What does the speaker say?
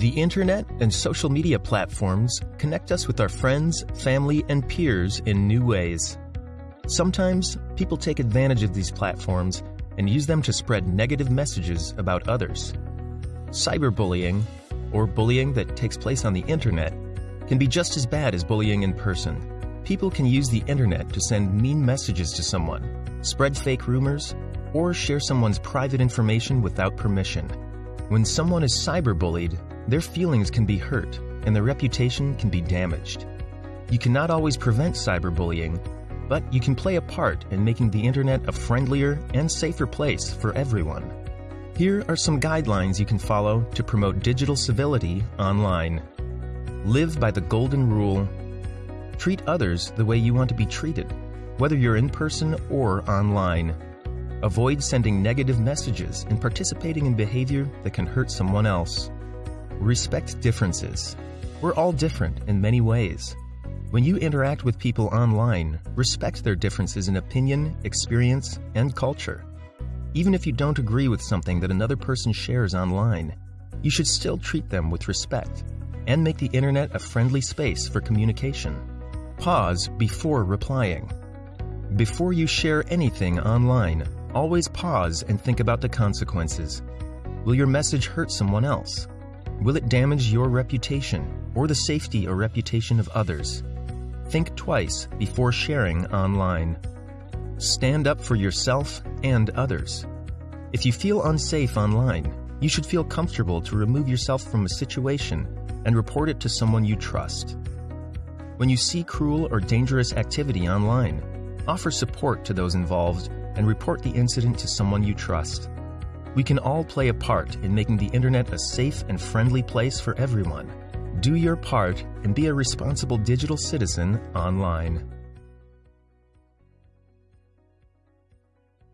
The internet and social media platforms connect us with our friends, family, and peers in new ways. Sometimes people take advantage of these platforms and use them to spread negative messages about others. Cyberbullying, or bullying that takes place on the internet, can be just as bad as bullying in person. People can use the internet to send mean messages to someone, spread fake rumors, or share someone's private information without permission. When someone is cyberbullied, their feelings can be hurt and their reputation can be damaged. You cannot always prevent cyberbullying, but you can play a part in making the internet a friendlier and safer place for everyone. Here are some guidelines you can follow to promote digital civility online. Live by the golden rule. Treat others the way you want to be treated, whether you're in person or online. Avoid sending negative messages and participating in behavior that can hurt someone else. Respect differences. We're all different in many ways. When you interact with people online, respect their differences in opinion, experience, and culture. Even if you don't agree with something that another person shares online, you should still treat them with respect and make the internet a friendly space for communication. Pause before replying. Before you share anything online, always pause and think about the consequences. Will your message hurt someone else? Will it damage your reputation or the safety or reputation of others? Think twice before sharing online. Stand up for yourself and others. If you feel unsafe online, you should feel comfortable to remove yourself from a situation and report it to someone you trust. When you see cruel or dangerous activity online, offer support to those involved and report the incident to someone you trust. We can all play a part in making the internet a safe and friendly place for everyone. Do your part and be a responsible digital citizen online.